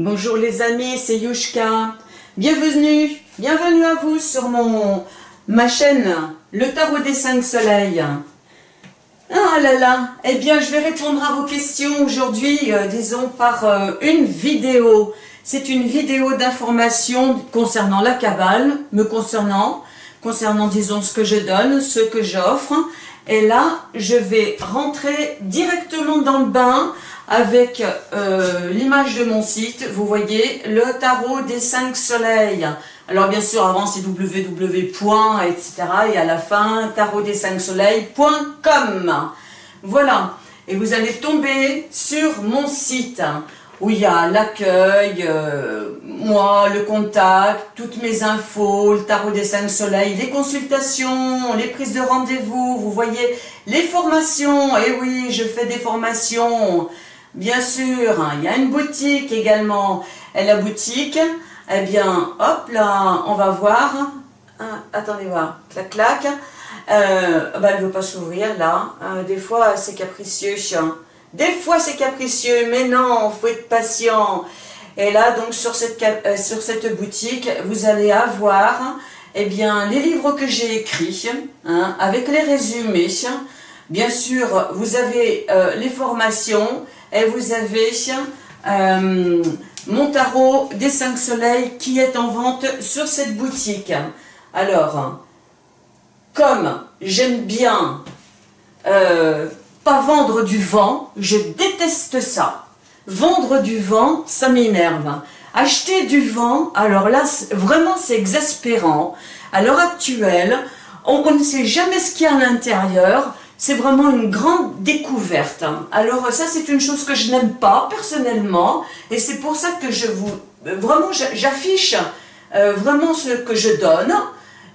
Bonjour les amis, c'est Yushka. Bienvenue, bienvenue à vous sur mon ma chaîne Le Tarot des Cinq Soleils. Ah là là, eh bien je vais répondre à vos questions aujourd'hui, euh, disons par euh, une vidéo. C'est une vidéo d'information concernant la cabale, me concernant, concernant disons ce que je donne, ce que j'offre. Et là, je vais rentrer directement dans le bain avec euh, l'image de mon site, vous voyez, le tarot des cinq soleils. Alors bien sûr, avant c'est www. etc. et à la fin, tarot des cinq soleils.com. Voilà, et vous allez tomber sur mon site où il y a l'accueil, euh, moi, le contact, toutes mes infos, le tarot des cinq soleils, les consultations, les prises de rendez-vous, vous voyez, les formations, et eh oui, je fais des formations, Bien sûr, hein, il y a une boutique également. La boutique, eh bien, hop là, on va voir. Hein, attendez voir, clac clac. Euh, bah, elle ne veut pas s'ouvrir là. Euh, des fois, c'est capricieux. Des fois, c'est capricieux, mais non, faut être patient. Et là, donc, sur cette, euh, sur cette boutique, vous allez avoir eh bien, les livres que j'ai écrits, hein, avec les résumés. Bien sûr, vous avez les formations, et vous avez euh, mon tarot des 5 soleils qui est en vente sur cette boutique. Alors, comme j'aime bien euh, pas vendre du vent, je déteste ça. Vendre du vent, ça m'énerve. Acheter du vent, alors là, vraiment c'est exaspérant. À l'heure actuelle, on ne sait jamais ce qu'il y a à l'intérieur c'est vraiment une grande découverte. Alors ça, c'est une chose que je n'aime pas personnellement, et c'est pour ça que je vous, vraiment, j'affiche euh, vraiment ce que je donne.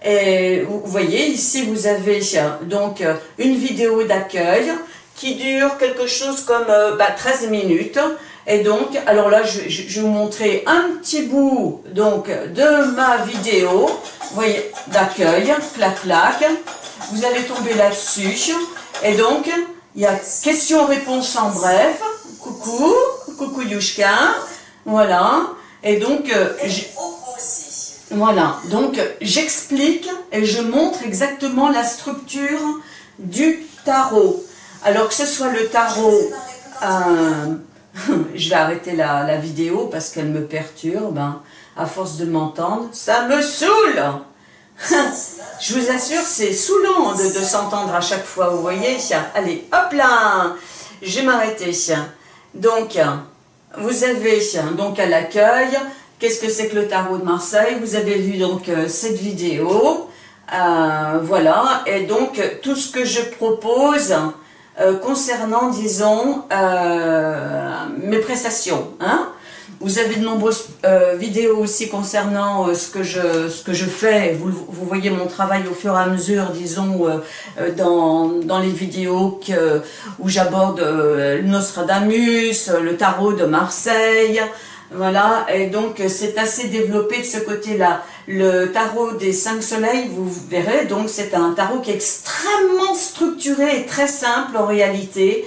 Et vous voyez, ici, vous avez donc une vidéo d'accueil qui dure quelque chose comme 13 euh, bah, minutes. Et donc, alors là, je, vais vous montrer un petit bout donc de ma vidéo, voyez, d'accueil, clac clac. Vous allez tomber là-dessus. Et donc, il y a question-réponse en bref. Coucou, coucou Yushka. Voilà. Et donc, euh, voilà. Donc, j'explique et je montre exactement la structure du tarot. Alors que ce soit le tarot... Euh, je vais arrêter la, la vidéo parce qu'elle me perturbe. Hein. À force de m'entendre, ça me saoule Je vous assure, c'est saoulant de, s'entendre à chaque fois, vous voyez. Allez, hop là Je vais m'arrêter. Donc, vous avez donc à l'accueil, qu'est-ce que c'est que le tarot de Marseille? Vous avez vu donc euh, cette vidéo, euh, voilà, et donc tout ce que je propose euh, concernant, disons, mes prestations, hein vous avez de nombreuses euh, vidéos aussi concernant euh, ce, que je, ce que je fais. Vous, vous, voyez mon travail au fur et à mesure, disons, euh, dans, dans les vidéos où j'aborde Nostradamus, le tarot de Marseille. Voilà, et donc c'est assez développé de ce côté-là. Le tarot des cinq soleils, vous verrez, donc c'est un tarot qui est extrêmement structuré et très simple en réalité,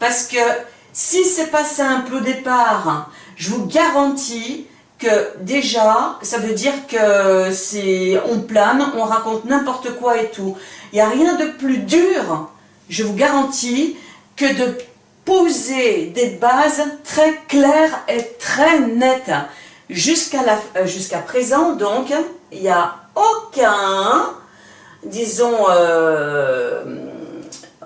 parce que si c'est pas simple au départ, je vous garantis que déjà, ça veut dire que c'est on plane, on raconte n'importe quoi et tout. Il n'y a rien de plus dur, je vous garantis, que de poser des bases très claires et très nettes. Jusqu'à euh, présent, donc, il n'y a aucun, disons, euh,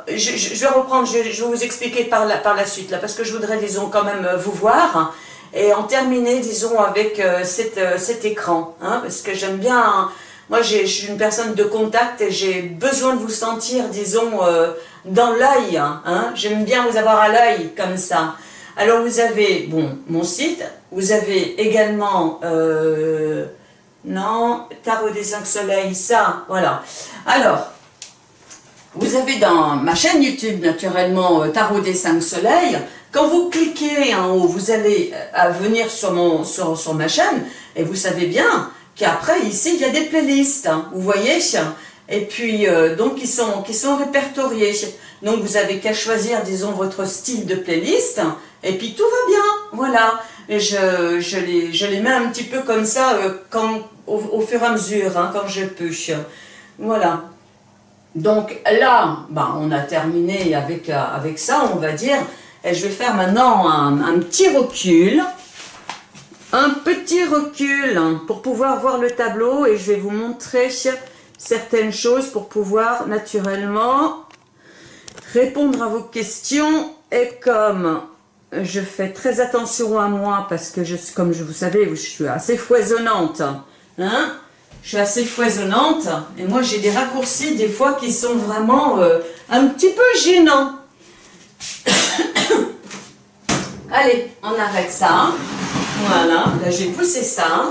je, vais reprendre, je, je, vais vous expliquer par la, par la suite, là, parce que je voudrais, disons, quand même vous voir et en terminer, disons, avec euh, euh, cet écran, hein, parce que j'aime bien, moi je suis une personne de contact et j'ai besoin de vous sentir, disons, euh, dans l'œil, hein, j'aime bien vous avoir à l'œil comme ça. Alors vous avez, bon, mon site, vous avez également, non, Tarot des 5 soleils, ça, voilà. Alors, vous avez dans ma chaîne YouTube, naturellement, Tarot des 5 soleils, quand vous cliquez en haut, vous allez euh, venir sur, mon, sur, sur ma chaîne, et vous savez bien qu'après, ici, il y a des playlists, hein, vous voyez? Et puis, euh, donc, qui sont, qui sont répertoriés. Donc, vous avez qu'à choisir, disons, votre style de playlist, et puis tout va bien, voilà. je, je, les, je les mets un petit peu comme ça euh, au, fur et à mesure, hein, quand je peux. Voilà. Donc là, bah, on a terminé avec, euh, avec ça, on va dire. Et je vais faire maintenant un, petit recul. Un petit recul pour pouvoir voir le tableau et je vais vous montrer certaines choses pour pouvoir naturellement répondre à vos questions. Et comme je fais très attention à moi parce que, je, comme je vous savez, je suis assez foisonnante. Hein je suis assez foisonnante et moi j'ai des raccourcis des fois qui sont vraiment euh, un petit peu gênants. Allez, on arrête ça. Voilà, là j'ai poussé ça.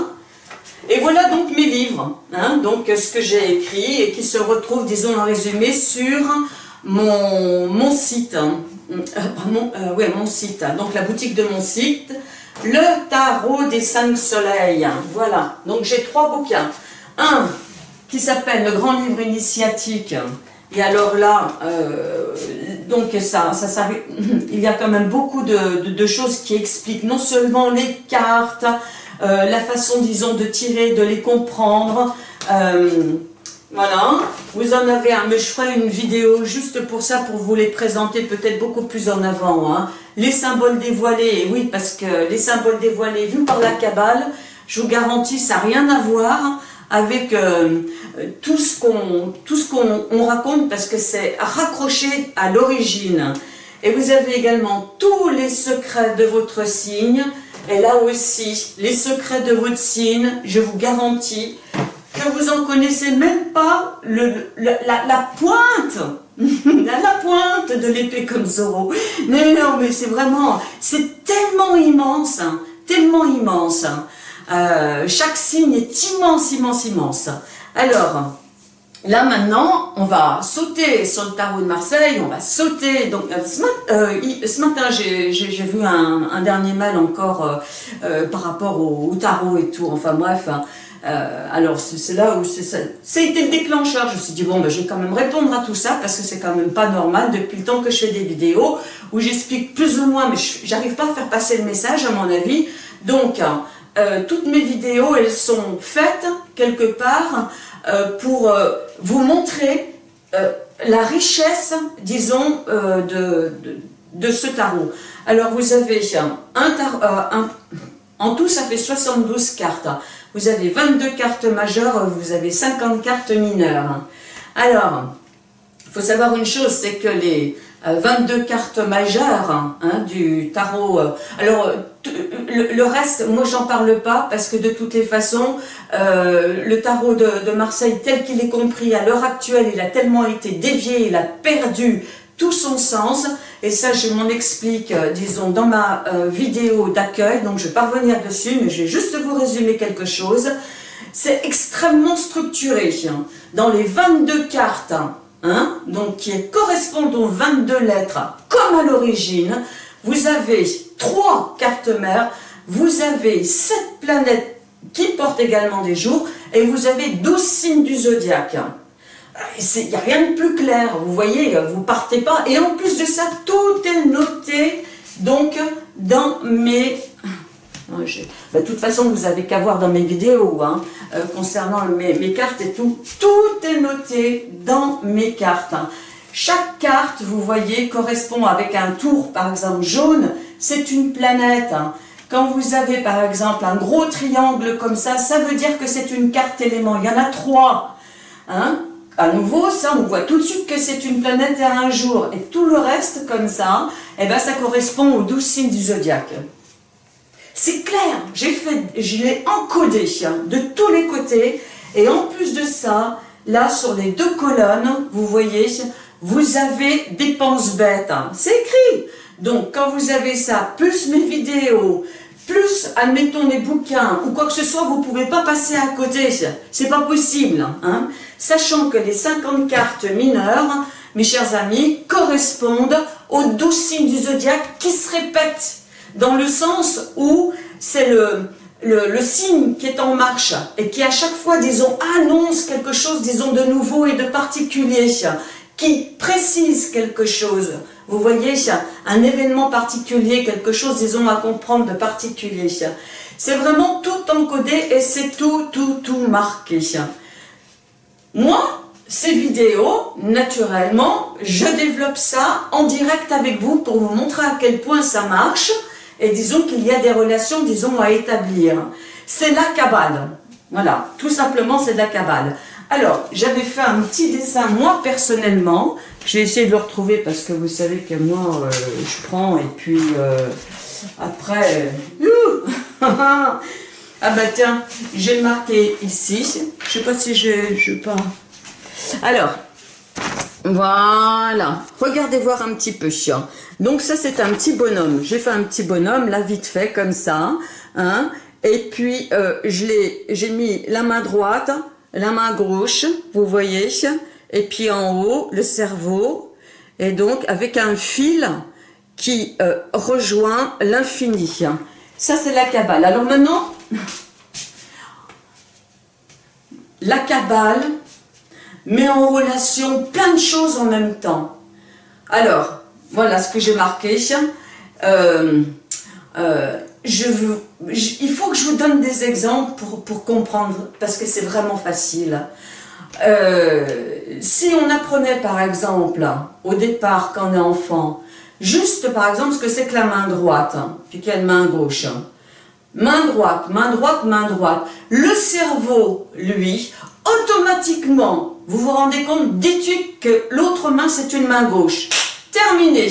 Et voilà donc mes livres, hein, donc ce que j'ai écrit et qui se retrouve, disons en résumé, sur mon, site. Euh, euh, mon site, donc la boutique de mon site, le tarot des cinq soleils. Voilà, donc j'ai trois bouquins. Un qui s'appelle le grand livre initiatique. Et alors là, euh, donc ça, ça, il y a quand même beaucoup de, choses qui expliquent non seulement les cartes, la façon, disons, de tirer, de les comprendre, voilà, vous en avez un, mais je ferai une vidéo juste pour ça, pour vous les présenter peut-être beaucoup plus en avant. Hein. Les symboles dévoilés, oui, parce que les symboles dévoilés vus par la Kabbale, je vous garantis, ça n'a rien à voir avec euh, tout ce qu'on raconte, parce que c'est raccroché à l'origine. Et vous avez également tous les secrets de votre signe, et là aussi, les secrets de votre signe, je vous garantis, que vous en connaissez même pas le, la, pointe, la, pointe de l'épée comme Zoro. Mais non, mais c'est vraiment, c'est tellement immense, hein, tellement immense. Hein. Euh, chaque signe est immense, immense, immense. Alors, là maintenant, on va sauter sur le tarot de Marseille, on va sauter. Donc, euh, ce, matin, euh, j'ai vu un, dernier mal encore par rapport au, tarot et tout. Enfin bref, hein. Euh, alors c'est là où a été le déclencheur. Je me suis dit, bon, ben, je vais quand même répondre à tout ça parce que c'est quand même pas normal depuis le temps que je fais des vidéos où j'explique plus ou moins, mais j'arrive pas à faire passer le message à mon avis. Donc, euh, toutes mes vidéos, elles sont faites quelque part euh, pour vous montrer la richesse, disons, de, de, ce tarot. Alors, vous avez un tarot, en tout, ça fait 72 cartes. Vous avez 22 cartes majeures, vous avez 50 cartes mineures. Alors, il faut savoir une chose, c'est que les 22 euh, cartes majeures hein, du tarot, alors le, reste, moi j'en parle pas parce que de toutes les façons, euh, le tarot de, Marseille tel qu'il est compris à l'heure actuelle, il a tellement été dévié, il a perdu tout son sens. Et ça, je m'en explique, euh, disons, dans ma vidéo d'accueil. Donc, je vais pas revenir dessus, mais je vais juste vous résumer quelque chose. C'est extrêmement structuré. Hein. Dans les 22 cartes, hein, donc qui correspondent aux 22 lettres, comme à l'origine, vous avez trois cartes mères, vous avez sept planètes qui portent également des jours, et vous avez 12 signes du zodiaque. Il n'y a rien de plus clair, vous voyez, vous partez pas. Et en plus de ça, tout est noté donc dans mes... Bah, de toute façon, vous avez qu'à voir dans mes vidéos hein, euh, concernant mes, cartes et tout. Tout est noté dans mes cartes. Chaque carte, vous voyez, correspond avec un tour, par exemple jaune, c'est une planète. Quand vous avez, par exemple, un gros triangle comme ça, ça veut dire que c'est une carte élément. Il y en a trois. Hein à nouveau, ça, on voit tout de suite que c'est une planète à un jour. Et tout le reste, comme ça, eh ben, ça correspond aux douze signes du zodiaque. C'est clair, j'ai fait, je l'ai encodé de tous les côtés. Et en plus de ça, là, sur les deux colonnes, vous voyez, vous avez dépenses bêtes. C'est écrit. Donc, quand vous avez ça, plus mes vidéos, plus, admettons, mes bouquins ou quoi que ce soit, vous ne pouvez pas passer à côté. C'est pas possible. Hein sachant que les 50 cartes mineures, mes chers amis, correspondent aux 12 signes du zodiaque qui se répètent, dans le sens où c'est le, le, signe qui est en marche et qui à chaque fois, disons, annonce quelque chose, disons, de nouveau et de particulier, qui précise quelque chose. Vous voyez, un événement particulier, quelque chose, disons, à comprendre de particulier. C'est vraiment tout encodé et c'est tout, tout, tout marqué. Moi, ces vidéos, naturellement, je développe ça en direct avec vous pour vous montrer à quel point ça marche et disons qu'il y a des relations, disons, à établir. C'est la cabale. Voilà, tout simplement, c'est la cabale. Alors, j'avais fait un petit dessin, moi, personnellement. Je vais essayer de le retrouver parce que vous savez que moi, euh, je prends et puis euh, après... Euh, ah bah tiens, j'ai marqué ici. Je sais pas si je... je. Alors, voilà. Regardez voir un petit peu. Donc ça, c'est un petit bonhomme. J'ai fait un petit bonhomme, là, vite fait, comme ça. Hein. Et puis, j'ai mis la main droite la main gauche, vous voyez, et puis en haut, le cerveau, et donc avec un fil qui euh, rejoint l'infini. Ça, c'est la Kabbale. Alors maintenant, la Kabbale met en relation plein de choses en même temps. Alors, voilà ce que j'ai marqué. Euh, euh, je il faut que je vous donne des exemples pour, pour comprendre, parce que c'est vraiment facile. Euh, si on apprenait par exemple, au départ quand on est enfant, juste par exemple ce que c'est que la main droite, hein, puis quelle main gauche. Main droite, main droite, main droite. Le cerveau, lui, automatiquement, vous vous rendez compte, d'étude que l'autre main c'est une main gauche. Terminé.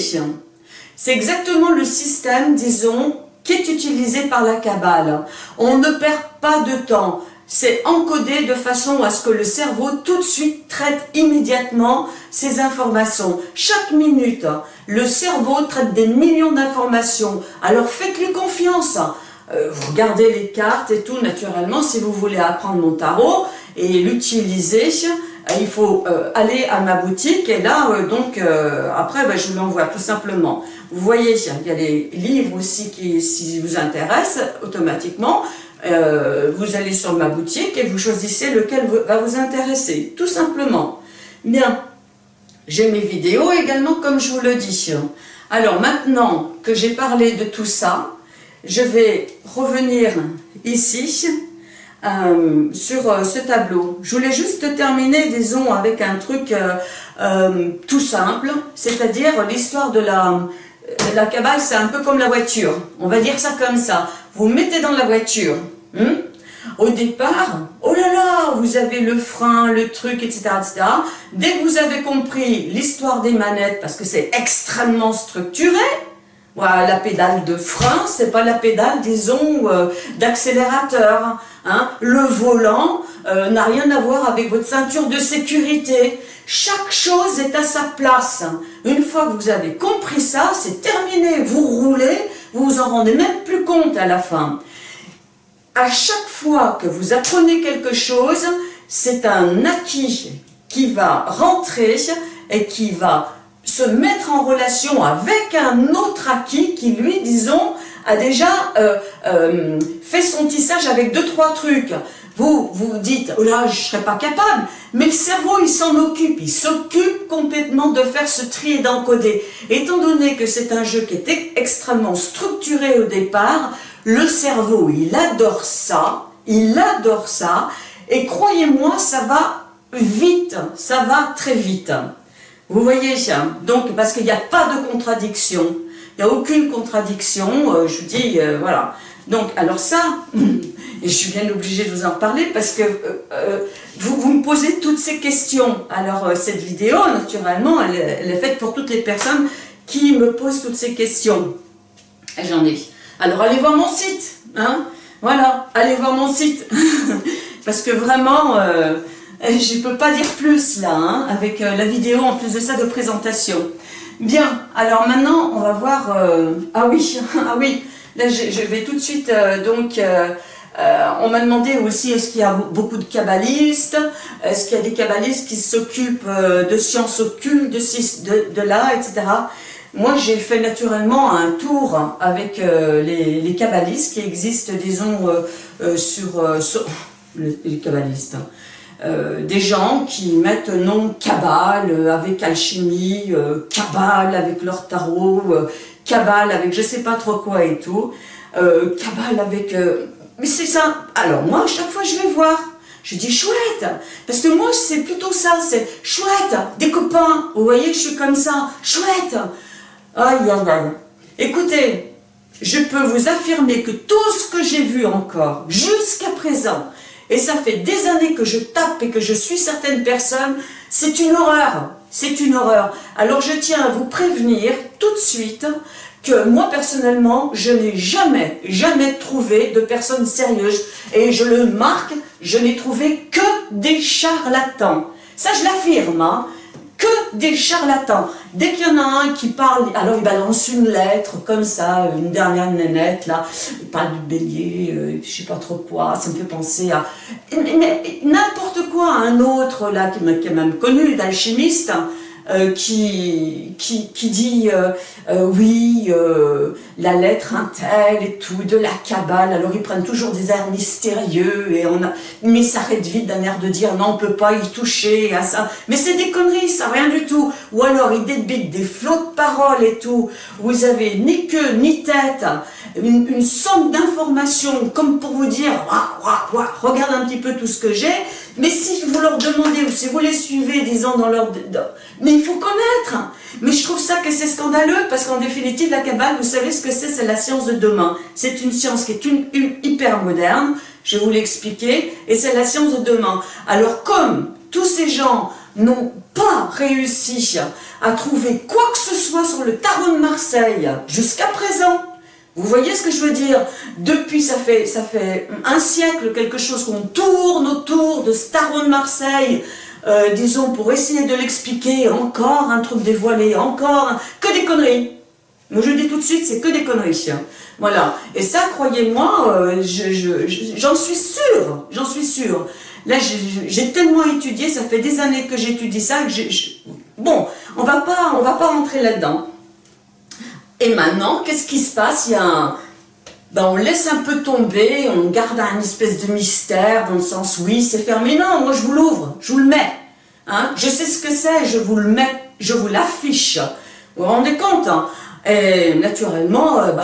C'est exactement le système, disons, qui est utilisé par la Kabbale. On ne perd pas de temps. C'est encodé de façon à ce que le cerveau tout de suite traite immédiatement ces informations. Chaque minute, le cerveau traite des millions d'informations. Alors faites-lui confiance. Euh, vous regardez les cartes et tout, naturellement, si vous voulez apprendre mon tarot et l'utiliser, il faut euh, aller à ma boutique et là, donc, après, ben, je vous l'envoie tout simplement. Vous voyez, il y a les livres aussi qui, si vous intéressent, automatiquement, euh, vous allez sur ma boutique et vous choisissez lequel va vous intéresser, tout simplement. Bien, j'ai mes vidéos également, comme je vous le dis. Alors maintenant que j'ai parlé de tout ça, je vais revenir ici euh, sur euh, ce tableau. Je voulais juste terminer, disons, avec un truc tout simple, c'est-à-dire l'histoire de la la cabale, c'est un peu comme la voiture. On va dire ça comme ça. Vous mettez dans la voiture. Hmm? Au départ, oh là là, vous avez le frein, le truc, etc., etc. Dès que vous avez compris l'histoire des manettes, parce que c'est extrêmement structuré, la pédale de frein, c'est pas la pédale, disons, euh, d'accélérateur. Hein. Le volant euh, n'a rien à voir avec votre ceinture de sécurité. Chaque chose est à sa place. Une fois que vous avez compris ça, c'est terminé. Vous roulez, vous vous en rendez même plus compte à la fin. À chaque fois que vous apprenez quelque chose, c'est un acquis qui va rentrer et qui va se mettre en relation avec un autre acquis qui, lui, disons, a déjà euh, euh, fait son tissage avec deux, trois trucs. Vous, vous dites, oh là, je ne serais pas capable. Mais le cerveau, il s'en occupe. Il s'occupe complètement de faire ce tri et d'encoder. Étant donné que c'est un jeu qui était extrêmement structuré au départ, le cerveau, il adore ça. Il adore ça. Et croyez-moi, ça va vite. Ça va très vite. Vous voyez, donc, parce qu'il n'y a pas de contradiction. Il n'y a aucune contradiction. Euh, je vous dis, euh, voilà. Donc, alors ça, et je suis bien obligée de vous en parler parce que euh, vous, me posez toutes ces questions. Alors, cette vidéo, naturellement, elle, est faite pour toutes les personnes qui me posent toutes ces questions. J'en ai. Alors, allez voir mon site. Hein voilà, allez voir mon site. parce que vraiment, je ne peux pas dire plus là, hein, avec la vidéo en plus de ça de présentation. Bien, alors maintenant, on va voir... ah oui, ah oui, là je, vais tout de suite donc euh, on m'a demandé aussi, est-ce qu'il y a beaucoup de kabbalistes? Est-ce qu'il y a des kabbalistes qui s'occupent euh, de sciences occultes, de, là, etc. Moi, j'ai fait naturellement un tour avec euh, les, kabbalistes qui existent, disons, sur, les kabbalistes. Euh, des gens qui mettent nom cabale avec alchimie, cabale avec leur tarot, cabale avec je sais pas trop quoi et tout, cabale avec... mais c'est ça. Alors moi, à chaque fois, je vais voir. Je dis chouette, parce que moi c'est plutôt ça, c'est chouette, des copains, vous voyez que je suis comme ça, chouette. Aïe aïe aïe. Écoutez, je peux vous affirmer que tout ce que j'ai vu encore, jusqu'à présent, et ça fait des années que je tape et que je suis certaines personnes, c'est une horreur, c'est une horreur. Alors je tiens à vous prévenir tout de suite que moi personnellement, je n'ai jamais, jamais trouvé de personnes sérieuses. Et je le marque, je n'ai trouvé que des charlatans. Ça, je l'affirme, hein que des charlatans. Dès qu'il y en a un qui parle, alors il balance une lettre comme ça, une dernière nénette là, il parle du bélier, euh, je sais pas trop quoi, ça me fait penser à n'importe quoi, un autre là qui est même connu, d'alchimiste, euh, qui, qui, qui, dit euh, euh, oui, la lettre un tel et tout, de la cabale, alors ils prennent toujours des airs mystérieux, et on a, mais ça s'arrête vite d'un air de dire non, on peut pas y toucher, à ça, mais c'est des conneries, ça, rien du tout, ou alors ils débitent des flots de paroles et tout, vous avez ni queue, ni tête, une, une somme d'informations, comme pour vous dire, regarde un petit peu tout ce que j'ai, mais si vous leur demandez, ou si vous les suivez, disons, dans leur... mais il faut connaître Mais je trouve ça que c'est scandaleux, parce qu'en définitive, la Kabbale, vous savez ce que c'est C'est la science de demain. C'est une science qui est une, hyper moderne, je vais vous l'expliquer, et c'est la science de demain. Alors comme tous ces gens n'ont pas réussi à trouver quoi que ce soit sur le tarot de Marseille jusqu'à présent, vous voyez ce que je veux dire? Depuis, ça fait, un siècle, quelque chose qu'on tourne autour de Starone Marseille, euh, disons, pour essayer de l'expliquer, encore un truc dévoilé, encore, que des conneries. Moi, je dis tout de suite, c'est que des conneries. Voilà. Et ça, croyez-moi, euh, j'en suis sûre, j'en suis sûre. Là, j'ai tellement étudié, ça fait des années que j'étudie ça, Bon, on va on va pas rentrer là-dedans. Et maintenant, qu'est-ce qui se passe? Il y. Ben, on laisse un peu tomber, on garde un espèce de mystère, dans le sens, oui, c'est fermé. Non, moi, je vous l'ouvre, je vous le mets. Hein je sais ce que c'est, je vous le mets, je vous l'affiche. Vous vous rendez compte hein? Et naturellement, euh, ben,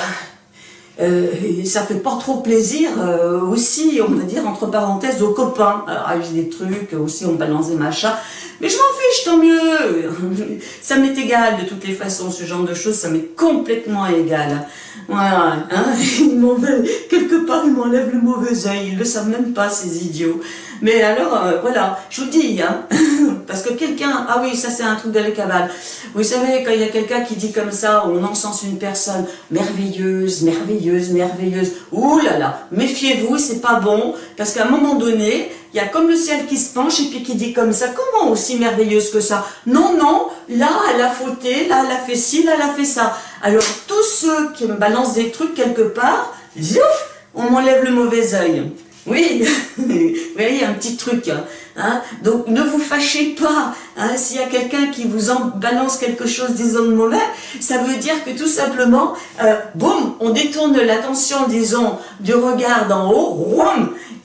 euh, ça fait pas trop plaisir euh, aussi, on va dire, entre parenthèses, aux copains. Alors, j'ai des trucs, aussi, on balance des machins. Mais je m'en fiche, tant mieux Ça m'est égal, de toutes les façons, ce genre de choses, ça m'est complètement égal. Voilà, hein quelque part, ils m'enlèvent le mauvais œil, ils le savent même pas, ces idiots. Mais alors, euh, voilà, je vous dis, hein, parce que quelqu'un, ah oui, ça c'est un truc de la cabale. Vous savez, quand il y a quelqu'un qui dit comme ça, on encense une personne merveilleuse, merveilleuse, merveilleuse, ouh là là, méfiez-vous, c'est pas bon, parce qu'à un moment donné, il y a comme le ciel qui se penche et puis qui dit comme ça, comment aussi merveilleuse que ça? Non, non, là elle a fauté, là elle a fait ci, là elle a fait ça. Alors tous ceux qui me balancent des trucs quelque part, on m'enlève le mauvais œil. Oui, vous voyez, un petit truc. Hein, hein. Donc, ne vous fâchez pas. Hein, S'il y a quelqu'un qui vous balance quelque chose, disons, de mauvais, ça veut dire que tout simplement, euh, boum, on détourne l'attention, disons, du regard d'en haut,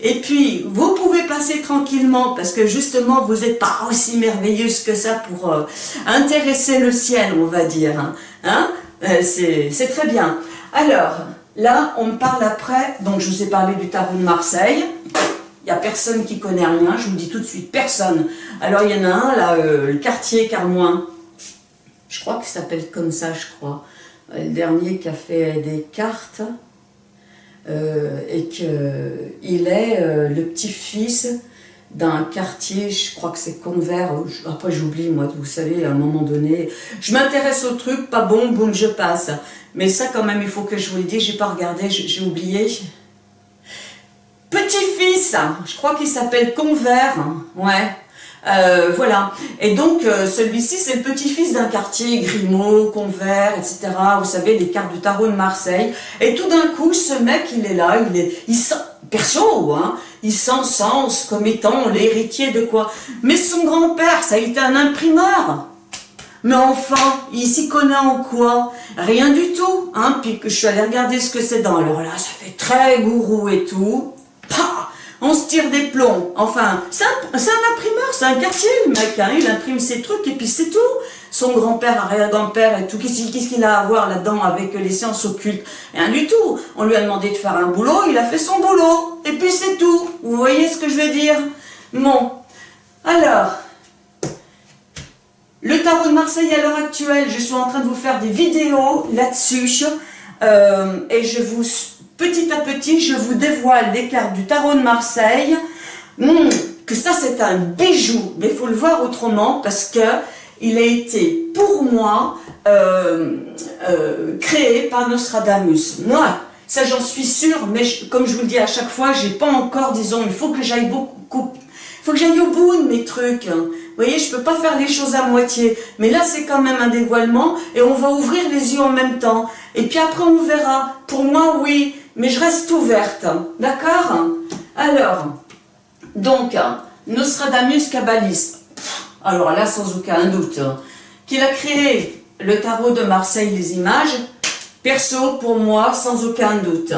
et puis, vous pouvez passer tranquillement, parce que justement, vous n'êtes pas aussi merveilleuse que ça pour euh, intéresser le ciel, on va dire. Hein, hein euh, C'est très bien. Alors, Là, on me parle après, donc je vous ai parlé du tarot de Marseille. Il n'y a personne qui connaît rien, je vous dis tout de suite, personne. Alors, il y en a un, là, euh, le quartier Carmoin. Je crois qu'il s'appelle comme ça, je crois. Euh, le dernier qui a fait des cartes. Euh, et qu'il est le petit-fils d'un quartier, je crois que c'est Convert, après j'oublie moi, vous savez, à un moment donné, je m'intéresse au truc, pas bon, boum, je passe. Mais ça quand même, il faut que je vous le dise, j'ai pas regardé, j'ai oublié. Petit-fils, je crois qu'il s'appelle Convert, ouais. Euh, voilà. Et donc, euh, celui-ci, c'est le petit-fils d'un quartier, Grimaud, Convert, etc. Vous savez, les cartes du tarot de Marseille. Et tout d'un coup, ce mec, il est là, il est, il sent, perso, hein, il s'encense comme étant l'héritier de quoi? Mais son grand-père, ça a été un imprimeur. Mais enfin, il s'y connaît en quoi? Rien du tout. Hein Puis je suis allée regarder ce que c'est dans. Alors là, ça fait très gourou et tout. on se tire des plombs. Enfin, c'est un, imprimeur, c'est un quartier, le mec. Hein. il imprime ses trucs et puis c'est tout. Son grand-père, arrière-grand-père et tout, qu'est-ce qu'il a à voir là-dedans avec les sciences occultes? Rien du tout. On lui a demandé de faire un boulot, il a fait son boulot. Et puis c'est tout. Vous voyez ce que je veux dire? Bon. Alors, le tarot de Marseille à l'heure actuelle, je suis en train de vous faire des vidéos là-dessus. Euh, et je vous, petit à petit, je vous dévoile les cartes du tarot de Marseille. Hmm, que ça, c'est un bijou. Mais il faut le voir autrement parce que il a été, pour moi, euh, euh, créé par Nostradamus. Moi, ça j'en suis sûre, mais comme je vous le dis à chaque fois, j'ai pas encore, disons, il faut que j'aille beaucoup, il faut que j'aille au bout de mes trucs. Vous voyez, je ne peux pas faire les choses à moitié. Mais là, c'est quand même un dévoilement et on va ouvrir les yeux en même temps. Et puis après, on verra. Pour moi, oui, mais je reste ouverte. D'accord? Alors, donc, Nostradamus kabbaliste. Alors là, sans aucun doute, qu'il a créé le tarot de Marseille, les images. Perso, pour moi, sans aucun doute.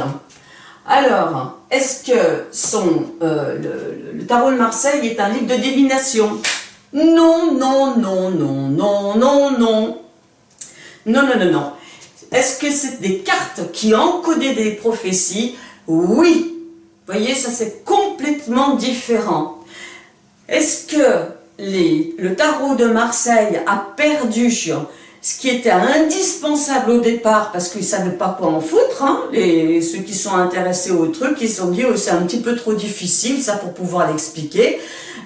Alors, est-ce que son, euh, le tarot de Marseille est un livre de divination? Non, non, non, non, non, non, non. Non, non, non, non. Est-ce que c'est des cartes qui encodaient des prophéties? Oui. Vous voyez, ça c'est complètement différent. Est-ce que le tarot de Marseille a perdu ce qui était indispensable au départ, parce qu'ils ne savaient pas quoi en foutre, hein, les, ceux qui sont intéressés au truc, ils se sont dit, oh, c'est un petit peu trop difficile, ça, pour pouvoir l'expliquer.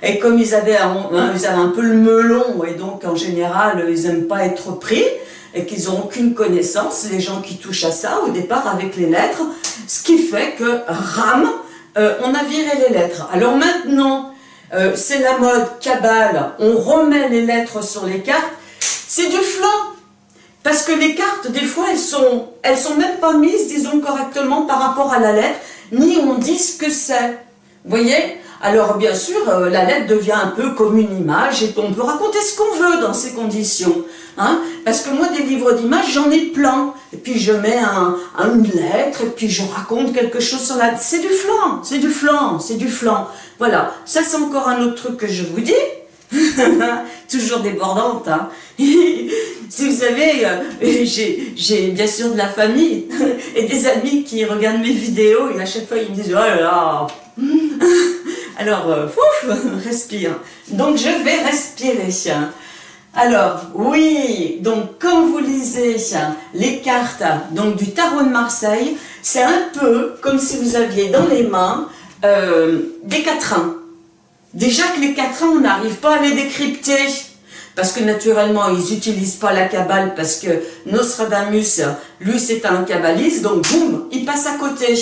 Et comme ils avaient, un, hein, ils avaient un peu le melon, et donc en général, ils n'aiment pas être pris, et qu'ils n'ont aucune connaissance, les gens qui touchent à ça, au départ avec les lettres, ce qui fait que, ram, euh, on a viré les lettres. Alors maintenant, euh, c'est la mode cabale, on remet les lettres sur les cartes, c'est du flan. Parce que les cartes, des fois, elles sont, elles sont même pas mises, disons, correctement par rapport à la lettre, ni on dit ce que c'est. Vous voyez? Alors bien sûr, euh, la lettre devient un peu comme une image et on peut raconter ce qu'on veut dans ces conditions. Hein Parce que moi, des livres d'images, j'en ai plein. Et puis je mets un, une lettre et puis je raconte quelque chose sur la... C'est du flan, c'est du flan, c'est du flan. Voilà, ça c'est encore un autre truc que je vous dis. Toujours débordante. Hein si vous savez, euh, j'ai bien sûr de la famille et des amis qui regardent mes vidéos et à chaque fois ils me disent « Oh là là !» Alors, euh, respire. Donc, je vais respirer. Alors, oui, donc comme vous lisez les cartes donc du tarot de Marseille, c'est un peu comme si vous aviez dans les mains euh, des quatrains. Déjà que les quatrains, on n'arrive pas à les décrypter parce que naturellement, ils n'utilisent pas la cabale, parce que Nostradamus, lui, c'est un kabbaliste, donc boum, il passe à côté.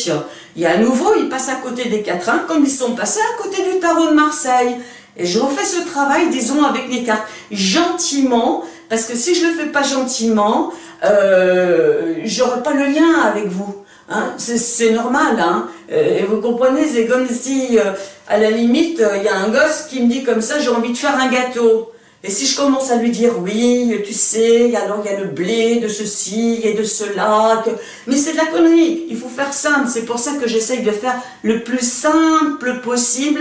Et à nouveau, il passe à côté des quatrains, comme ils sont passés à côté du tarot de Marseille. Et je refais ce travail, disons, avec les cartes, gentiment, parce que si je le fais pas gentiment, euh, j'aurai pas le lien avec vous. Hein. c'est normal, hein. Euh, et vous comprenez, c'est comme si, euh, à la limite, il y a un gosse qui me dit comme ça, j'ai envie de faire un gâteau. Et si je commence à lui dire, oui, tu sais, alors il y a le blé de ceci et de cela, mais c'est de la connerie, il faut faire simple, c'est pour ça que j'essaye de faire le plus simple possible,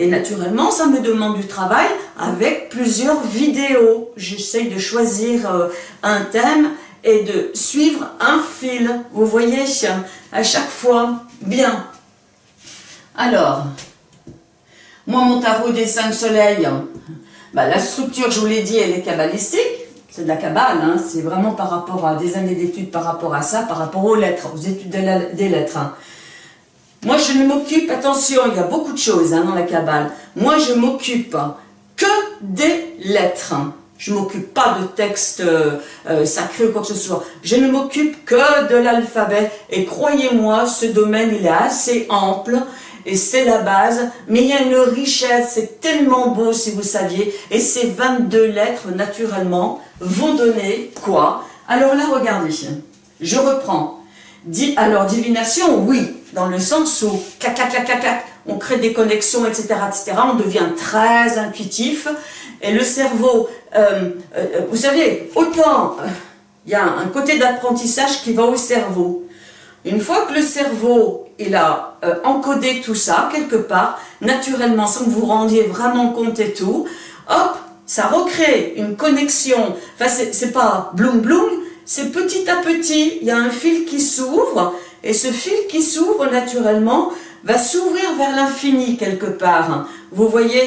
et naturellement, ça me demande du travail avec plusieurs vidéos. J'essaye de choisir euh, un thème et de suivre un fil, vous voyez, à chaque fois. Bien. Alors, moi, mon tarot des cinq soleils, bah, la structure, je vous l'ai dit, elle est kabbalistique. C'est de la kabbale, hein. c'est vraiment par rapport à des années d'études, par rapport à ça, par rapport aux lettres, aux études des lettres. Hein. Moi, je ne m'occupe, attention, il y a beaucoup de choses hein, dans la kabbale. Moi, je m'occupe que des lettres. Je m'occupe pas de textes euh, euh, sacrés ou quoi que ce soit. Je ne m'occupe que de l'alphabet. Et croyez-moi, ce domaine, il est assez ample et c'est la base, mais il y a une richesse, c'est tellement beau si vous saviez, et ces 22 lettres, naturellement, vont donner quoi? Alors là, regardez, je reprends. alors, divination, oui, dans le sens où, clac, clac, clac, clac, on crée des connexions, etc., etc., on devient très intuitif, et le cerveau, euh, euh, vous savez, autant, il y a un côté d'apprentissage qui va au cerveau, Une fois que le cerveau il a euh, encodé tout ça quelque part, naturellement, sans que vous rendiez vraiment compte et tout, hop, ça recrée une connexion. Enfin, c'est pas bloum bloum, c'est petit à petit, il y a un fil qui s'ouvre, et ce fil qui s'ouvre naturellement va s'ouvrir vers l'infini quelque part. Vous voyez,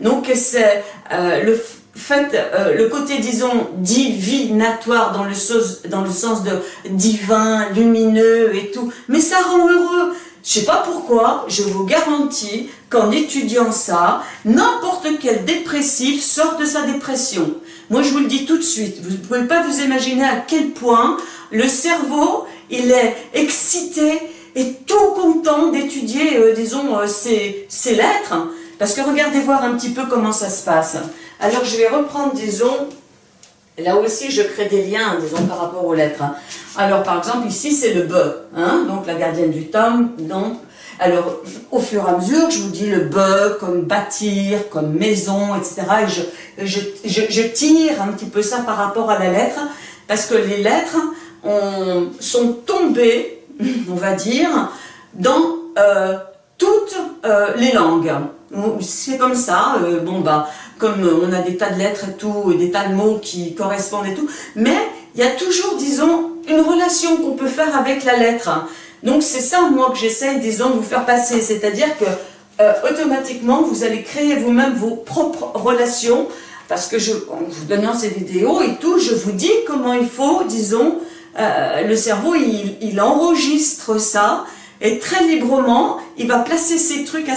donc c'est euh, le fait, euh, le côté, disons, divinatoire dans le, sens, dans le sens de divin, lumineux et tout, mais ça rend heureux. Je sais pas pourquoi, je vous garantis qu'en étudiant ça, n'importe quel dépressif sort de sa dépression. Moi, je vous le dis tout de suite, vous ne pouvez pas vous imaginer à quel point le cerveau, il est excité et tout content d'étudier, euh, disons, euh, ces, lettres. Parce que regardez voir un petit peu comment ça se passe. Alors, je vais reprendre, disons, là aussi, je crée des liens, disons, par rapport aux lettres. Alors, par exemple, ici, c'est le B, hein, donc la gardienne du tome. Donc, alors, au fur et à mesure, je vous dis le B comme bâtir, comme maison, etc. Et je, je, je, tire un petit peu ça par rapport à la lettre, parce que les lettres ont, sont tombées, on va dire, dans euh, toutes euh, les langues. C'est comme ça, euh, bon bah, comme on a des tas de lettres et tout, et des tas de mots qui correspondent et tout, mais il y a toujours, disons, une relation qu'on peut faire avec la lettre. Donc c'est ça, moi, que j'essaye, disons, de vous faire passer, c'est-à-dire que automatiquement, vous allez créer vous-même vos propres relations, parce que je, en vous donnant ces vidéos et tout, je vous dis comment il faut, disons, le cerveau, il, enregistre ça, et très librement, il va placer ses trucs à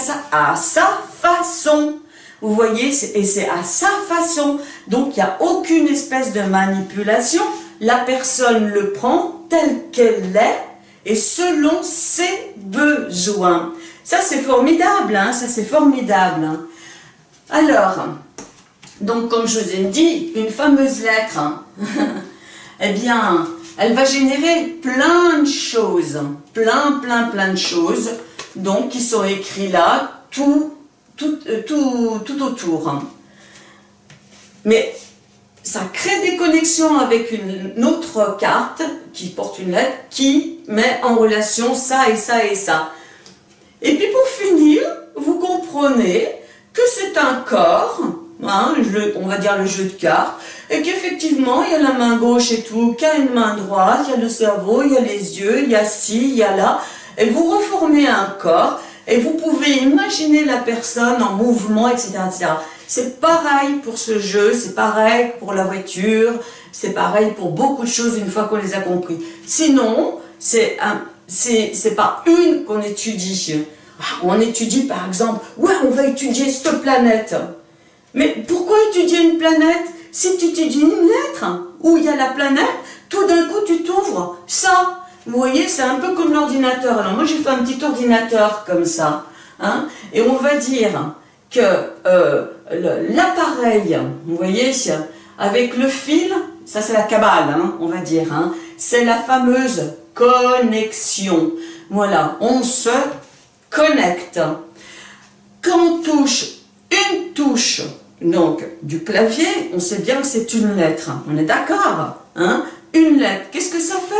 sa, façon. Vous voyez, et c'est à sa façon. Donc, il n'y a aucune espèce de manipulation. La personne le prend tel qu'elle est et selon ses besoins. Ça, c'est formidable, hein, ça, c'est formidable. Alors, donc, comme je vous ai dit, une fameuse lettre, hein. eh bien, elle va générer plein de choses, plein, plein, plein de choses, donc qui sont écrits là, tout, tout, euh, tout, tout autour. Mais ça crée des connexions avec une autre carte qui porte une lettre qui met en relation ça et ça et ça. Et puis pour finir, vous comprenez que c'est un corps Hein, on va dire le jeu de cartes, et qu'effectivement, il y a la main gauche et tout, qu'il y a une main droite, il y a le cerveau, il y a les yeux, il y a ci, il y a là, et vous reformez un corps, et vous pouvez imaginer la personne en mouvement, etc. C'est pareil pour ce jeu, c'est pareil pour la voiture, c'est pareil pour beaucoup de choses une fois qu'on les a compris. Sinon, c'est c'est pas une qu'on étudie. Ah, on étudie par exemple, ouais, on va étudier cette planète. Mais pourquoi étudier une planète? Si tu étudies une lettre où il y a la planète, tout d'un coup tu t'ouvres ça. Vous voyez, c'est un peu comme l'ordinateur. Alors moi j'ai fait un petit ordinateur comme ça. Hein, et on va dire que euh, l'appareil, vous voyez, avec le fil, ça c'est la cabale, hein, on va dire, hein, c'est la fameuse connexion. Voilà, on se connecte. Quand on touche une touche donc du clavier, on sait bien que c'est une lettre. On est d'accord hein Une lettre. Qu'est-ce que ça fait?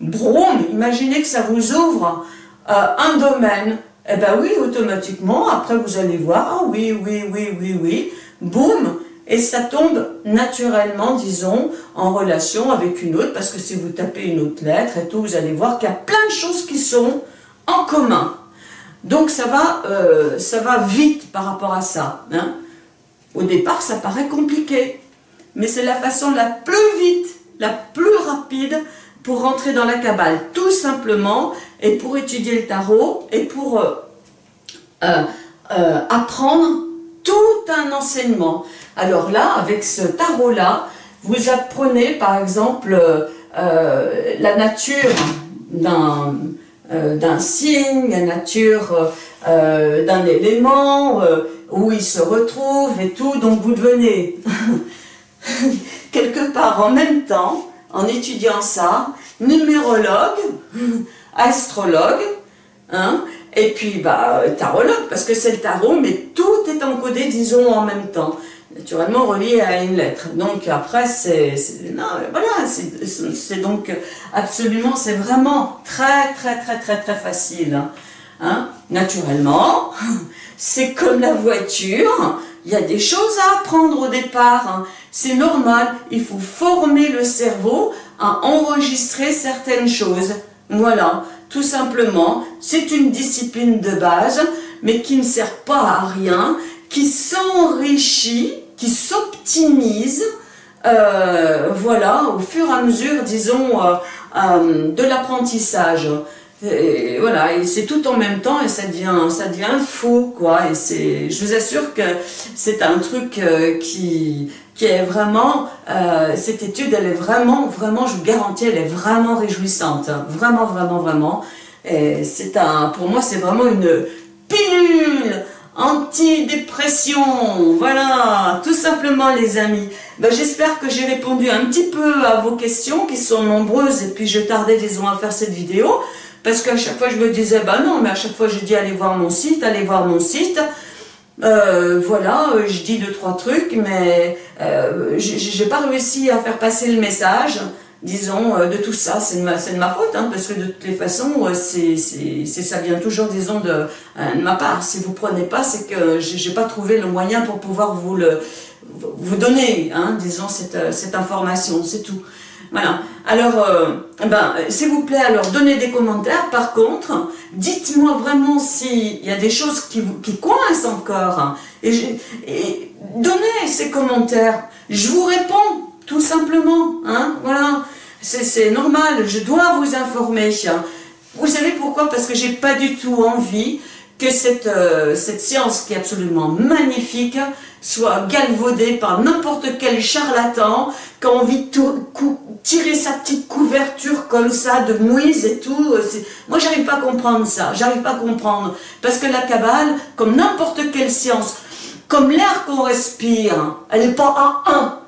Broum Imaginez que ça vous ouvre euh, un domaine. Eh bien oui, automatiquement, après vous allez voir, ah oui, oui, oui, oui, oui, boum, et ça tombe naturellement, disons, en relation avec une autre, parce que si vous tapez une autre lettre et tout, vous allez voir qu'il y a plein de choses qui sont en commun. Donc ça va, euh, ça va vite par rapport à ça. Hein. Au départ, ça paraît compliqué, mais c'est la façon la plus vite, la plus rapide pour rentrer dans la cabale, tout simplement, et pour étudier le tarot, et pour euh, euh, apprendre tout un enseignement. Alors là, avec ce tarot-là, vous apprenez par exemple la nature d'un euh, d'un signe, la nature euh, euh, d'un élément, où il se retrouve et tout, donc vous devenez quelque part en même temps, en étudiant ça, numérologue, astrologue, hein, et puis bah, tarologue, parce que c'est le tarot, mais tout est encodé, disons, en même temps. naturellement relié à une lettre. Donc après, c'est, voilà, c'est donc absolument, c'est vraiment très, très, très, très, très facile. Hein. hein. Naturellement, c'est comme la voiture, il y a des choses à apprendre au départ. Hein. C'est normal, il faut former le cerveau à enregistrer certaines choses. Voilà, tout simplement, c'est une discipline de base, mais qui ne sert pas à rien, qui s'enrichit, qui s'optimise, euh, voilà, au fur et à mesure, disons, euh, euh, de l'apprentissage. Et voilà, c'est tout en même temps et ça devient, ça devient faux, quoi. Et c'est, je vous assure que c'est un truc qui, qui est vraiment, cette étude, elle est vraiment, vraiment, je vous garantis, elle est vraiment réjouissante. Vraiment, vraiment, vraiment. Et c'est un, pour moi, c'est vraiment une pilule Antidépression, voilà, tout simplement les amis. Ben, J'espère que j'ai répondu un petit peu à vos questions qui sont nombreuses et puis je tardais disons à faire cette vidéo parce qu'à chaque fois je me disais, bah non, mais à chaque fois je dis allez voir mon site, allez voir mon site. Euh, voilà, euh, je dis deux, trois trucs, mais euh, j'ai pas réussi à faire passer le message disons, euh, de tout ça. C'est de, ma, de ma faute, hein, parce que de toutes les façons, c'est ça vient toujours, disons, de, de ma part. Si vous prenez pas, c'est que j'ai pas trouvé le moyen pour pouvoir vous le vous donner, hein, disons, cette, cette information, c'est tout. Voilà. Alors, ben, s'il vous plaît, alors donnez des commentaires. Par contre, dites-moi vraiment s'il y a des choses qui, qui coincent encore. Et donnez ces commentaires. Je vous réponds tout simplement, hein, voilà, c'est normal, je dois vous informer. Vous savez pourquoi? Parce que j'ai pas du tout envie que cette, euh, cette science qui est absolument magnifique soit galvaudée par n'importe quel charlatan qui a envie de tirer sa petite couverture comme ça de mouise et tout. Moi, j'arrive pas à comprendre ça, j'arrive pas à comprendre. Parce que la cabale, comme n'importe quelle science, comme l'air qu'on respire, elle n'est pas à un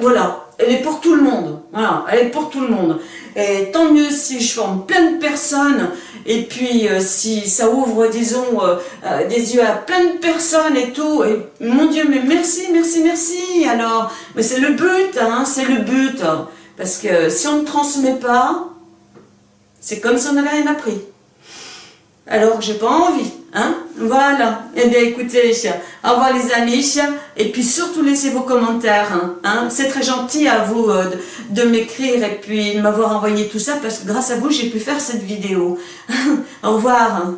voilà, elle est pour tout le monde. Voilà, elle est pour tout le monde. Et tant mieux si je forme plein de personnes, et puis euh, si ça ouvre, disons, euh, euh, des yeux à plein de personnes et tout. Et mon Dieu, mais merci, merci, merci. Alors, mais c'est le but, hein, c'est le but. Parce que si on ne transmet pas, c'est comme si on n'avait rien appris. Alors, j'ai pas envie. Hein voilà. Eh bien, écoutez, au revoir les amis. Et puis surtout, laissez vos commentaires. Hein, hein. C'est très gentil à vous euh, de, m'écrire et puis de m'avoir envoyé tout ça parce que grâce à vous, j'ai pu faire cette vidéo. au revoir.